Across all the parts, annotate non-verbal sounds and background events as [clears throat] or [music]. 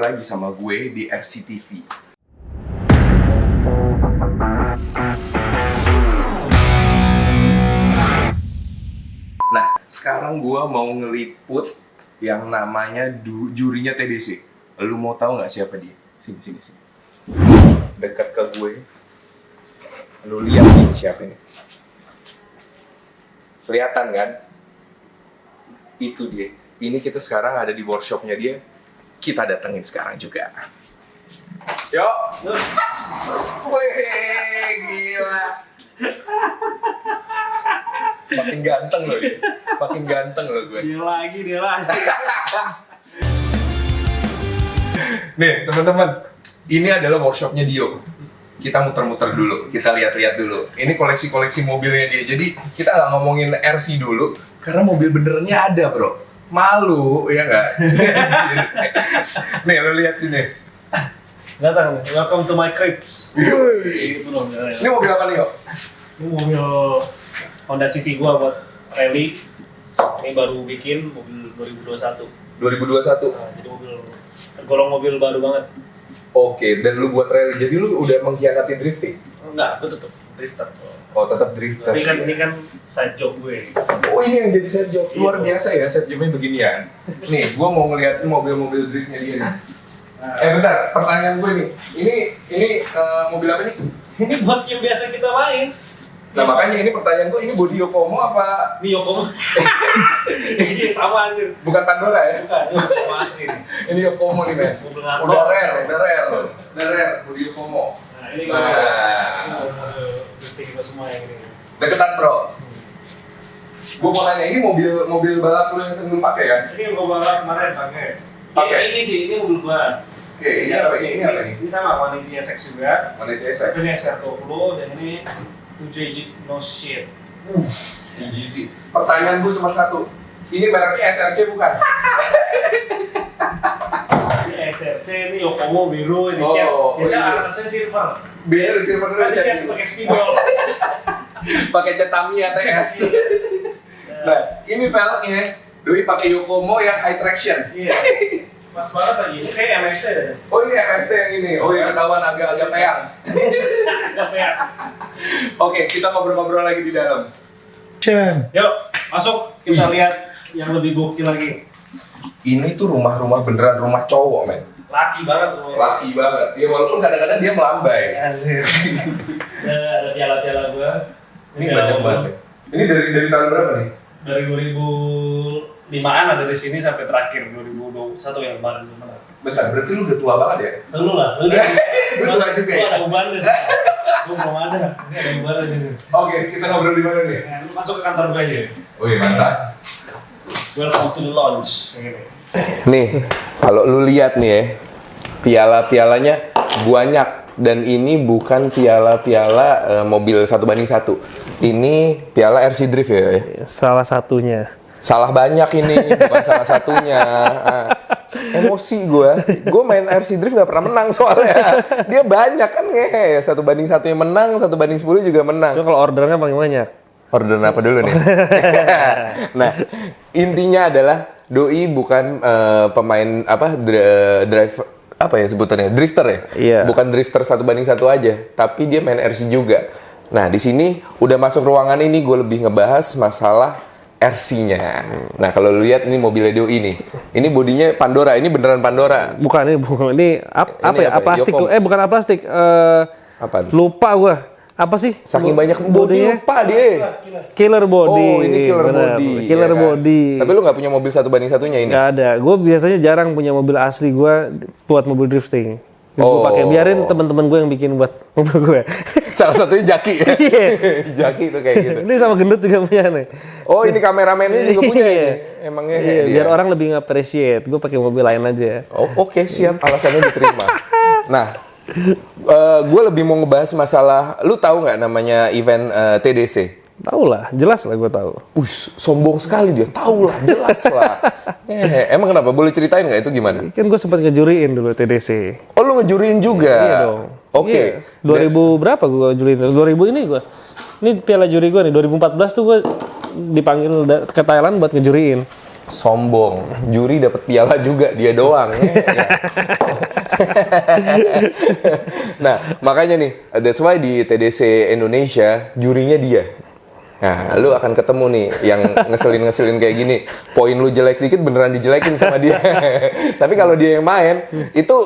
lagi sama gue di RCTV. Nah, sekarang gue mau ngeliput yang namanya du- jurinya TDC. Lu mau tahu nggak siapa dia? Sini, sini, sini. Dekat ke gue. Lu lihat nih siapa ini. Kelihatan kan? Itu dia. Ini kita sekarang ada di workshopnya dia. Kita datengin sekarang juga. Yuk. Wih, gila. Makin ganteng loh dia. Makin ganteng loh gue. Dia lagi, dia lagi. Nih, teman-teman. Ini adalah workshopnya Dio. Kita muter-muter dulu, kita lihat-lihat dulu. Ini koleksi-koleksi mobilnya dia. Jadi kita nggak ngomongin RC dulu, karena mobil benerannya ada, bro. Malu, ya nggak? Nih, lo lihat sini. Datang, welcome to my crib. Wih. Itu loh, ya. Ini mobil apa nih, kok? Ini mobil Honda City gua buat rally. Ini baru bikin mobil 2021. 2021. Nah, jadi mobil tergolong mobil baru banget. Oke, dan lu buat rally. Jadi lu udah mengkhianati drifting? Enggak, aku tetap drifter. Oh, tetap drifter. Tapi kan ini kan side job gue. Oh ini yang jadi set job luar Iya. biasa ya set jobnya beginian. Nih, gua mau ngeliatin mobil-mobil driftnya dia nih. Eh bentar, pertanyaan gue nih. Ini ini eh, mobil apa nih? Ini buat yang biasa kita main. Nah makanya ini pertanyaan gue ini body Yokomo apa Ini Yokomo. [laughs] Ini sama anjir. bukan Pandora ya? Bukan, ini Yokomo asli nih. [laughs] Ini Yokomo nih men. Udah rare, udah rare, udah rare body Yokomo. Nah, ini Nah. Kita semua yang ini. Deketan bro. Gue mau nanya ini mobil mobil balap lu yang sering pakai kan? Ini yang gua bawa kemarin pakai. Pakai? Ini, ini sih, ini mobil gua. Oke, ini apa ini? Ini apa ini? Ini sama Vanity SX juga. Mana TSX? Ini SR20 dan ini 7 Jeep No Shit. EGC. Pertanyaan gue cuma satu. Ini mereknya SRC bukan? [laughs] SRC, ini Yokomo biru, ini Oh, cat. oh, Biasanya iya. anak saya silver. Biar receiver dulu cat pakai spidol. [laughs] pakai cat Tamiya TS. [laughs] nah, ini velgnya Doi pakai Yokomo yang high traction. Iya. Pas banget lagi, ini kayak MST deh. Oh ini MST yang ini. Oh ini ketahuan agak-agak peyang. Apa [laughs] ya? Oke, kita ngobrol-ngobrol lagi di dalam. Yuk, masuk. Kita lihat yang lebih gokil lagi. Ini tuh rumah-rumah beneran rumah cowok, men. Laki banget tuh. Laki banget. Ya walaupun kadang-kadang dia melambai. Anjir. [laughs] Ada ada piala-piala gua. Ini banyak banget. Ini dari dari tahun berapa nih? Dari 2005-an ada di sini sampai terakhir 2021 yang kemarin menang. Bentar, berarti lu udah tua banget ya? Selalu lah, lu [laughs] Lu tua juga ya? ada uban deh. Gua belum ada. Ini ada uban di sini. Oke, kita ngobrol di mana nih? Lu masuk ke kantor gua aja. Oh iya, mantap. Welcome to the gini. Nih, kalau lu lihat nih ya, piala-pialanya banyak dan ini bukan piala-piala eh, mobil satu banding satu. Ini piala RC Drift ya. ya? Salah satunya. Salah banyak ini, bukan salah satunya. Ah, emosi gue, gue main RC Drift nggak pernah menang soalnya. Dia banyak kan ngehe, satu banding satu yang menang, satu banding sepuluh juga menang. Itu kalau ordernya paling banyak. Order apa dulu nih? [laughs] nah, intinya adalah doi bukan eh, pemain apa dr- drive apa ya sebutannya drifter ya? Iya. Bukan drifter satu banding satu aja, tapi dia main RC juga. Nah, di sini udah masuk ruangan ini gue lebih ngebahas masalah RC-nya. Nah, kalau lu lihat ini mobilnya doi ini. Ini bodinya Pandora, ini beneran Pandora. Bukan ini bukan ini ap- Ini apa ya? apa ya? Plastik Yokom. tuh. Eh bukan apa plastik. Eh Apa? lupa gua. Apa sih? Saking banyak body lupa dia. Killer body. Oh, ini killer benar. body. Killer ya kan? body. Tapi lu nggak punya mobil satu banding satunya ini? Nggak ada. Gue biasanya jarang punya mobil asli gue buat mobil drifting. Gue Oh. pakai biarin teman-teman gue yang bikin buat mobil gue. [laughs] Salah satunya Jaki. [laughs] Iya. Jaki tuh kayak gitu. ini sama gendut juga punya nih. Oh ini kameramennya juga punya Iya. ini. Emangnya Iya, kayak dia. biar orang lebih nge-appreciate. Gue pakai mobil lain aja. Oh oke siap alasannya diterima. [laughs] Nah, gue lebih mau ngebahas masalah. Lu tahu nggak namanya event eh, TDC? Tahu lah, jelas lah gue tahu. Us, sombong sekali dia. Tahu lah, jelas lah. [laughs] Eh, emang kenapa? Boleh ceritain nggak itu gimana? Kan gue sempat ngejuriin dulu TDC. Oh lu ngejuriin juga? Iya dong. Oke. Iya. 2000 berapa gue juriin? 2000 ini gue. Ini piala juri gue nih. 2014 tuh gue dipanggil ke Thailand buat ngejuriin. Sombong. Juri dapat piala juga dia doang. [laughs] [laughs] Nah, makanya nih, that's why di TDC Indonesia jurinya dia. Nah, lu akan ketemu nih yang ngeselin-ngeselin kayak gini. Poin lu jelek dikit beneran dijelekin sama dia. [laughs] tapi kalau dia yang main, itu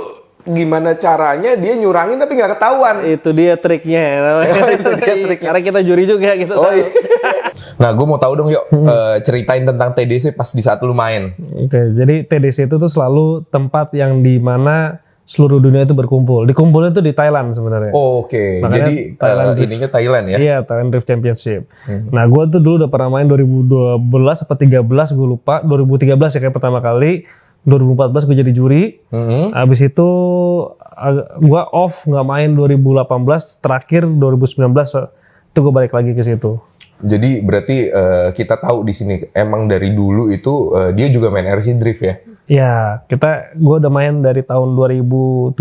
gimana caranya dia nyurangin tapi nggak ketahuan. Itu dia triknya. [laughs] Oh, itu dia triknya. Karena kita juri juga kita Oh tahu. iya. [laughs] Nah, gue mau tahu dong yuk eh, ceritain tentang TDC pas di saat lu main. Oke, jadi TDC itu tuh selalu tempat yang di mana seluruh dunia itu berkumpul. Dikumpulnya tuh di Thailand sebenarnya. Oh, Oke, Makanya jadi Thailand eh, Drift. ininya Thailand ya? Iya, Thailand Drift Championship. Nah, gue tuh dulu udah pernah main 2012 apa 13, gue lupa. 2013 ya kayak pertama kali. 2014 gue jadi juri. Mhm. Habis itu gue off nggak main 2018. Terakhir 2019 eh, itu gue balik lagi ke situ. Jadi berarti eh, kita tahu di sini emang dari dulu itu eh, dia juga main RC Drift ya? Ya, kita gue udah main dari tahun 2007.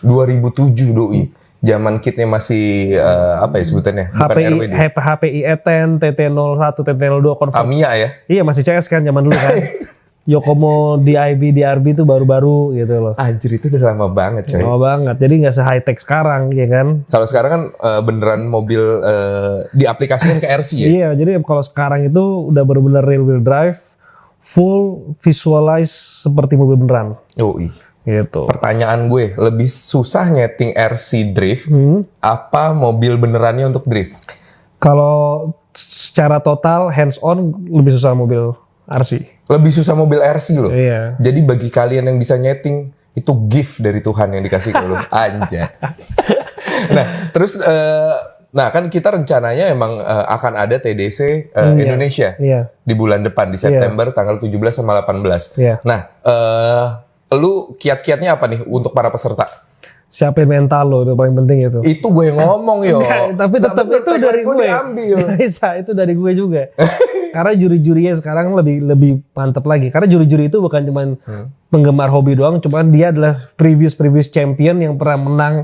2007 doi. Zaman kitnya masih eh, apa ya sebutannya? Bukan HPI, RWD. HP, HPI E10, TT01, TT02 konver- Tamiya ya? Iya masih CS kan zaman dulu kan. [laughs] Yokomo DIB, DRB itu baru-baru gitu loh. Anjir itu udah lama banget coy. Lama banget. Jadi nggak se high tech sekarang, ya kan? Kalau sekarang kan eh, beneran mobil eh, diaplikasikan ke RC ya? Iya. Jadi kalau sekarang itu udah bener-bener real wheel drive, full visualize seperti mobil beneran, Oh iya. gitu. Pertanyaan gue, lebih susah nyeting RC Drift Hmm. apa mobil benerannya untuk drift? Kalau secara total hands on lebih susah mobil RC. Lebih susah mobil RC loh. Iya. Jadi bagi kalian yang bisa nyeting itu gift dari Tuhan yang dikasih ke lu. [laughs] Anjay. nah, terus eh, nah kan kita rencananya emang eh, akan ada TDC eh, Hmm, iya. Indonesia Iya. di bulan depan di September tanggal 17 sama 18. Iya. Nah, eh lu kiat-kiatnya apa nih untuk para peserta? Siapin mental lo, itu paling penting itu. Itu gue yang ngomong [laughs] yo. Enggak, tapi tetap itu dari gue. diambil. [laughs] Bisa, itu dari gue juga. Karena juri-jurinya sekarang lebih lebih mantep lagi. Karena juri-juri itu bukan cuman Hmm. penggemar hobi doang, cuman dia adalah previous previous champion yang pernah menang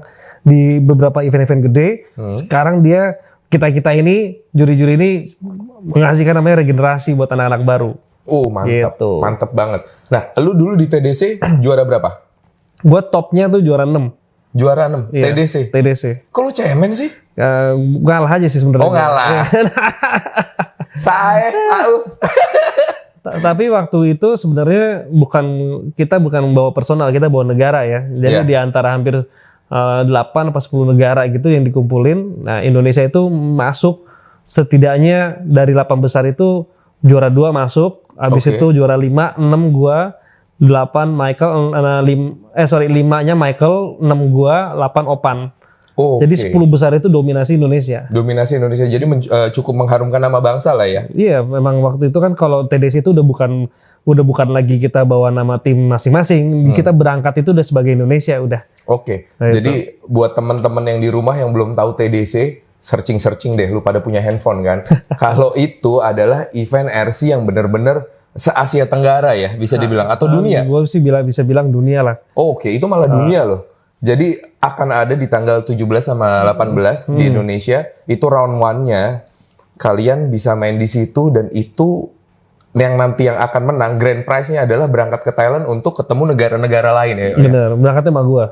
di beberapa event-event gede. Hmm. Sekarang dia kita kita ini juri-juri ini menghasilkan namanya regenerasi buat anak-anak baru. Oh, mantap. Gitu. Mantap banget. Nah, lu dulu di TDC [clears throat] juara berapa? Gue topnya tuh juara 6 Juara 6 Iya. TDC. TDC. Kok lu cemen sih? Eh, ngalah aja sih sebenarnya. Oh, ngalah. [laughs] [laughs] Saya tahu. Ta- Tapi waktu itu sebenarnya bukan kita bukan membawa personal, kita bawa negara ya. Jadi Iya. di antara hampir eh, 8 apa 10 negara gitu yang dikumpulin. Nah, Indonesia itu masuk setidaknya dari 8 besar itu juara 2 masuk, habis Oke. itu juara 5, 6 gua, 8 Michael eh, lim- eh sorry 5-nya Michael, 6 gua, 8 Opan. Oh, Jadi 10 besar itu dominasi Indonesia. dominasi Indonesia jadi men- eh, cukup mengharumkan nama bangsa lah ya. Iya, memang waktu itu kan kalau TDC itu udah bukan udah bukan lagi kita bawa nama tim masing-masing, kita berangkat itu udah sebagai Indonesia udah. Oke. Nah, Jadi buat teman-teman yang di rumah yang belum tahu TDC, searching-searching deh lu pada punya handphone kan. [laughs] Kalau itu adalah event RC yang benar-benar se-Asia Tenggara ya, bisa dibilang atau dunia. Gue sih bilang bisa bilang dunia lah. Oh, Oke, itu malah dunia loh. Jadi akan ada di tanggal 17 sama 18 di Indonesia. Itu round one-nya. Kalian bisa main di situ dan itu yang nanti yang akan menang grand prize-nya adalah berangkat ke Thailand untuk ketemu negara-negara lain ya. Bener, berangkatnya sama gue.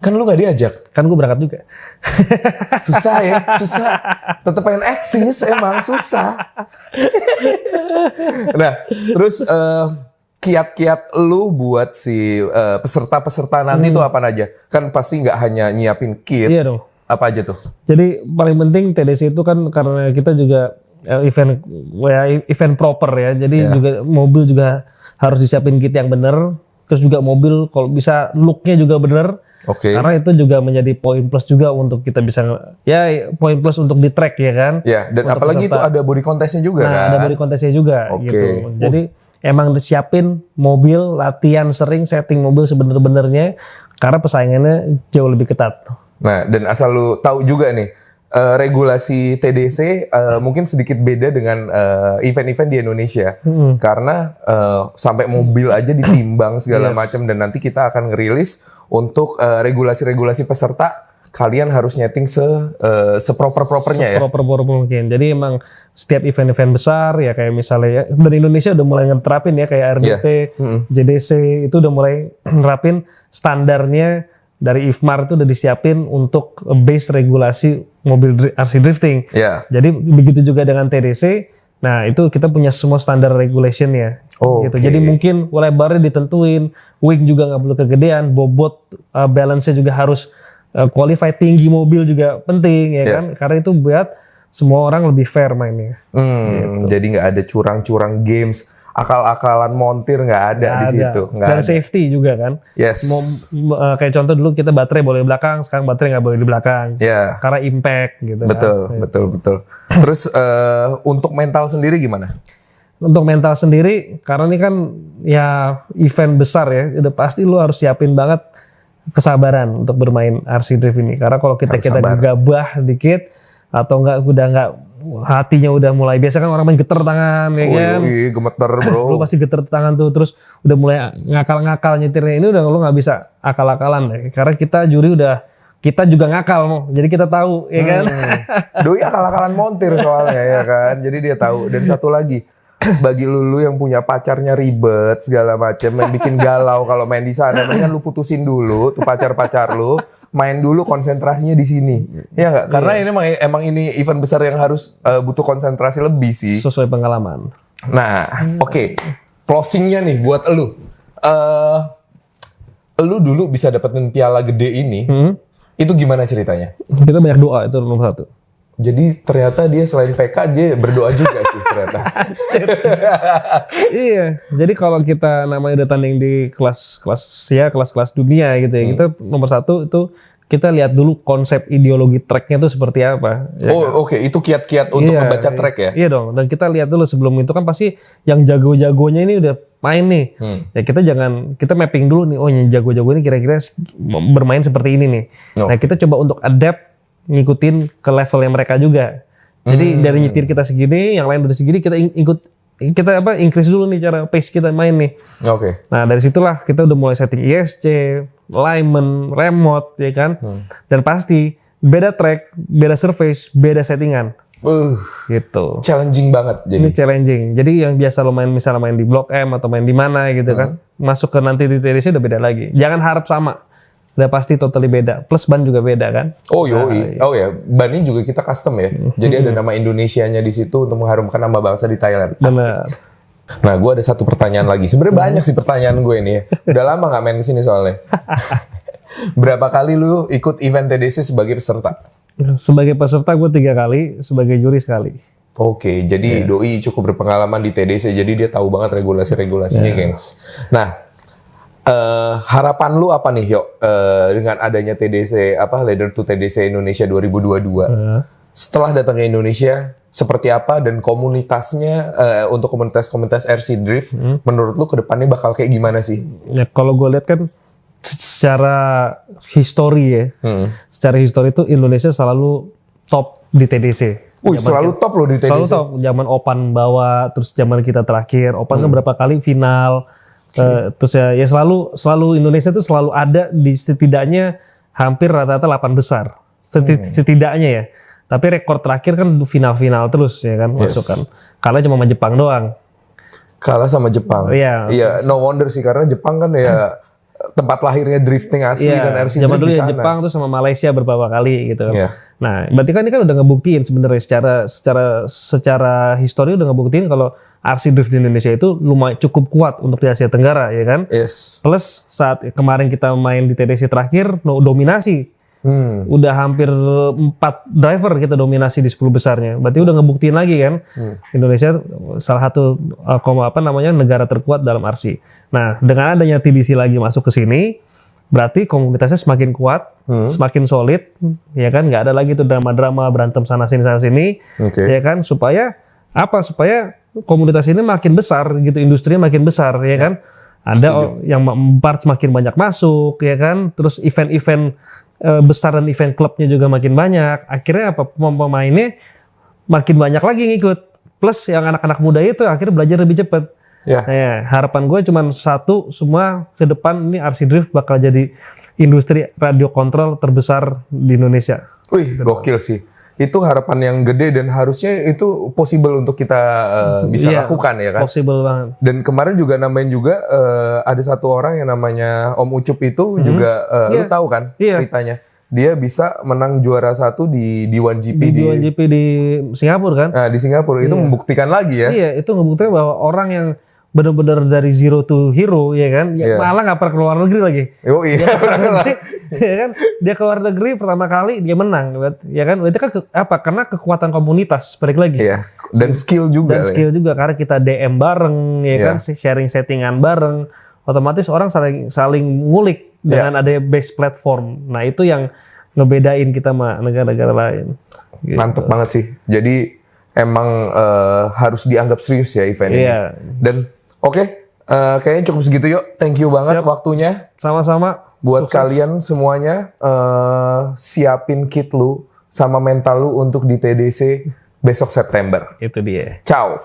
Kan lu gak diajak. Kan gue berangkat juga. [laughs] Susah ya, susah. Tetep pengen eksis emang susah. [laughs] nah, terus eh, kiat-kiat lu buat si eh, peserta-peserta nanti tuh apa aja? Kan pasti nggak hanya nyiapin kit, Iya dong. apa aja tuh? Jadi paling penting TDC itu kan karena kita juga eh, event ya, event proper ya. Jadi Iya. juga mobil juga harus disiapin kit yang bener. Terus juga mobil kalau bisa looknya juga bener. Oke. Karena itu juga menjadi poin plus juga untuk kita bisa ya poin plus untuk di track ya kan. Ya, dan Untuk apalagi itu peserta. ada body contestnya juga Nah, kan? ada body contestnya juga Oke. gitu. Jadi emang disiapin mobil, latihan sering setting mobil sebener-benernya karena persaingannya jauh lebih ketat. Nah, dan asal lu tahu juga nih, eh, regulasi TDC eh, mungkin sedikit beda dengan eh, event-event di Indonesia. Karena eh, sampai mobil aja ditimbang segala Yes. macam dan nanti kita akan ngerilis untuk regulasi-regulasi peserta kalian harus nyeting se eh, seproper propernya ya. proper proper mungkin. Jadi emang setiap event-event besar ya kayak misalnya ya, dari Indonesia udah mulai ngeterapin ya kayak RDP, Mm-mm. JDC itu udah mulai [clears throat] nerapin standarnya dari IFMAR itu udah disiapin untuk base regulasi mobil dri- RC drifting. Ya. Jadi begitu juga dengan TDC. Nah itu kita punya semua standar regulationnya. Oh, gitu. oke. Jadi mungkin lebarnya ditentuin, wing juga nggak perlu kegedean, bobot uh, balance-nya juga harus uh, qualify tinggi mobil juga penting ya Iya. kan? Karena itu buat semua orang lebih fair mainnya. Hmm, Gitu. jadi nggak ada curang-curang games, akal-akalan montir nggak ada di Nggak situ, nggak Dan ada. safety juga kan. Yes. Mau, uh, kayak contoh dulu kita baterai boleh di belakang, sekarang baterai nggak boleh di belakang. Ya, Karena impact gitu. betul, kan. betul, betul. Terus eh, untuk mental sendiri gimana? untuk mental sendiri karena ini kan ya event besar ya udah pasti lu harus siapin banget kesabaran untuk bermain RC drift ini. Karena kalau kita kita gegabah dikit atau enggak udah enggak hatinya udah mulai biasa kan orang main geter tangan ya kan? Wih, gemeter [clears throat] lu bro. pasti geter tangan tuh terus udah mulai ngakal-ngakal nyetirnya. Ini udah lu nggak bisa akal-akalan ya. Karena kita juri udah kita juga ngakal mau jadi kita tahu ya kan? Hmm. Doi akal-akalan montir soalnya ya kan, jadi dia tahu. Dan satu lagi, [coughs] bagi lulu yang punya pacarnya ribet segala macam, yang bikin galau kalau main di sana, mendingan lu putusin dulu tuh pacar-pacar lu, main dulu konsentrasinya di sini. Ya nggak? Karena ini emang, emang ini event besar yang harus eh, butuh konsentrasi lebih sih. sesuai pengalaman Nah, oke. Closingnya nih buat lu. eh lu dulu bisa dapetin piala gede ini, Hmm. itu gimana ceritanya? kita banyak doa itu nomor satu Jadi ternyata dia selain PK dia berdoa juga [laughs] ternyata. [laughs] iya, jadi kalau kita namanya udah tanding di kelas-kelas ya kelas-kelas dunia gitu ya, kita nomor satu itu kita lihat dulu konsep ideologi tracknya itu seperti apa. ya oh oke itu kiat-kiat untuk Iya, membaca track ya. Iya dong, dan kita lihat dulu sebelum itu kan pasti yang jago-jagonya ini udah main nih. Hmm. Ya kita jangan kita mapping dulu nih, oh yang jago-jago ini kira-kira bermain seperti ini nih. Oh. Nah kita coba untuk adapt ngikutin ke levelnya mereka juga. Jadi Hmm. dari nyetir kita segini, yang lain dari segini kita ikut kita apa increase dulu nih cara pace kita main nih. Oke. Nah dari situlah kita udah mulai setting ISC, alignment, remote, ya kan. Hmm. Dan pasti beda track, beda surface, beda settingan, Uh, gitu. challenging banget jadi. Ini challenging. Jadi yang biasa lo main misalnya main di Blok M atau main di mana gitu kan, masuk ke nanti di TDC udah beda lagi. Jangan harap sama. Udah pasti totally beda. Plus ban juga beda kan. Oh yoi. Oh ya, ban ini juga kita custom ya. Jadi Hmm. ada nama Indonesianya di situ untuk mengharumkan nama bangsa di Thailand. Benar. Nah, gue ada satu pertanyaan lagi. Sebenarnya banyak sih pertanyaan gue ini. ya. Udah lama nggak main ke sini soalnya. [laughs] Berapa kali lu ikut event TDC sebagai peserta? Sebagai peserta gue tiga kali, sebagai juri sekali. Oke, jadi Doi cukup berpengalaman di TDC, jadi dia tahu banget regulasi-regulasinya, gengs. Nah, eh, harapan lu apa nih, Yok, eh, dengan adanya TDC, apa, Leader to TDC Indonesia 2022? Nah, Setelah datang ke Indonesia, seperti apa dan komunitasnya, eh, untuk komunitas-komunitas RC Drift, menurut lu ke depannya bakal kayak gimana sih? ya kalau gue lihat kan secara histori ya, Hmm. secara histori itu Indonesia selalu top di TDC. Wih, selalu top loh di Selalu TDC. top. Zaman Opan bawa, terus zaman kita terakhir, Opan kan berapa kali final. Eh, terus ya, ya selalu selalu Indonesia tuh selalu ada di setidaknya hampir rata-rata 8 besar. Seti- Setidaknya ya. Tapi rekor terakhir kan final-final terus ya kan Yes. masuk kan. Kalah cuma sama Jepang doang. Kalah sama Jepang. Iya. Iya, no wonder sih karena Jepang kan ya [laughs] tempat lahirnya drifting asli dan RC zaman dulu ya. Jepang tuh sama Malaysia beberapa kali gitu. Iya. Nah, berarti kan ini kan udah ngebuktiin sebenarnya secara secara secara histori udah ngebuktiin kalau RC drift di Indonesia itu lumayan cukup kuat untuk di Asia Tenggara ya kan. Yes. Plus saat kemarin kita main di TDC terakhir no, dominasi. Hmm. Udah hampir empat driver kita dominasi di 10 besarnya. Berarti udah ngebuktiin lagi kan. Indonesia salah satu uh, koma apa namanya negara terkuat dalam RC. Nah, dengan adanya TDC lagi masuk ke sini, berarti komunitasnya semakin kuat, semakin solid, ya kan? Nggak ada lagi tuh drama-drama berantem sana sini sana sini, Oke. ya kan? Supaya apa? Supaya komunitas ini makin besar gitu, industrinya makin besar, ya kan? Ada o- yang part semakin banyak masuk, ya kan? Terus event-event eh, besar dan event klubnya juga makin banyak. Akhirnya apa? Pemain-pemainnya makin banyak lagi ngikut. Plus yang anak-anak muda itu akhirnya belajar lebih cepat. Ya. Nah, ya, harapan gue cuma satu, semua ke depan ini RC Drift bakal jadi industri radio kontrol terbesar di Indonesia. Wih, gokil sih. Itu harapan yang gede dan harusnya itu possible untuk kita uh, bisa Iya, lakukan ya kan. Possible banget. Dan kemarin juga nambahin juga uh, ada satu orang yang namanya Om Ucup itu juga uh, lu Iya. tahu kan Iya. ceritanya. Dia bisa menang juara satu di di 1GP Di, di, 2GP di Singapura kan? nah, di Singapura itu membuktikan lagi ya. Iya, itu ngebuktiin bahwa orang yang benar-benar dari zero to hero, ya kan? Ya, Iya. Malah nggak pernah keluar negeri lagi. Oh iya. [laughs] [laughs] ya kan? Dia keluar negeri pertama kali dia menang, ya kan? Itu kan ke- apa? Karena kekuatan komunitas, balik lagi. Iya. Dan skill juga. Dan ya. skill juga karena kita DM bareng, ya Iya. kan? Sharing settingan bareng, otomatis orang saling saling ngulik Iya. dengan ada base platform. Nah itu yang ngebedain kita sama negara-negara lain. Gitu. Mantep banget sih. Jadi emang eh, harus dianggap serius ya event ini. Iya. Dan oke, eh, kayaknya cukup segitu yuk. Thank you banget Siap. waktunya. Sama-sama. Buat Sukses. kalian semuanya, eh, siapin kit lu sama mental lu untuk di TDC besok September. Itu dia. Ciao.